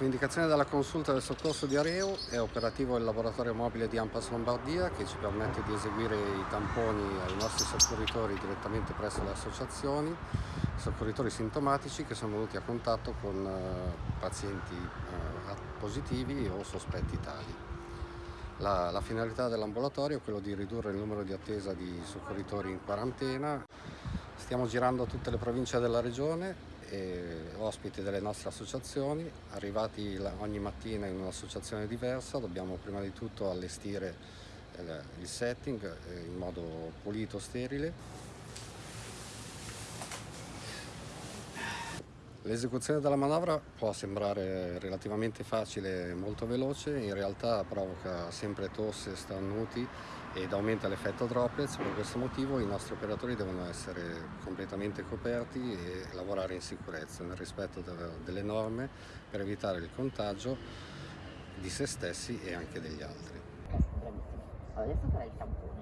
Su indicazione della consulta del soccorso di Areo è operativo il laboratorio mobile di Ampas Lombardia che ci permette di eseguire i tamponi ai nostri soccorritori direttamente presso le associazioni, soccorritori sintomatici che sono venuti a contatto con eh, pazienti eh, positivi o sospetti tali. La, la finalità dell'ambulatorio è quello di ridurre il numero di attesa di soccorritori in quarantena. Stiamo girando tutte le province della regione ospiti delle nostre associazioni, arrivati ogni mattina in un'associazione diversa, dobbiamo prima di tutto allestire eh, il setting eh, in modo pulito, sterile. L'esecuzione della manovra può sembrare relativamente facile e molto veloce, in realtà provoca sempre tosse, starnuti ed aumenta l'effetto droplets, per questo motivo i nostri operatori devono essere completamente coperti e lavorare in sicurezza, nel rispetto delle norme per evitare il contagio di se stessi e anche degli altri. Adesso farei il tampone.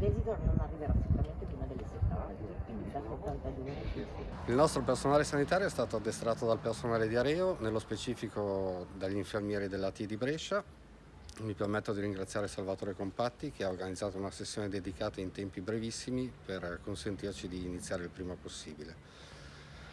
L'esito non arriverà sicuramente prima delle 72, quindi da 72 Il nostro personale sanitario è stato addestrato dal personale di Areo, nello specifico dagli infermieri della T di Brescia, mi permetto di ringraziare Salvatore Compatti che ha organizzato una sessione dedicata in tempi brevissimi per consentirci di iniziare il prima possibile.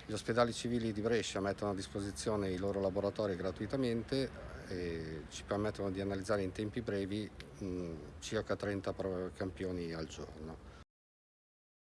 Gli ospedali civili di Brescia mettono a disposizione i loro laboratori gratuitamente e ci permettono di analizzare in tempi brevi mh, circa 30 campioni al giorno.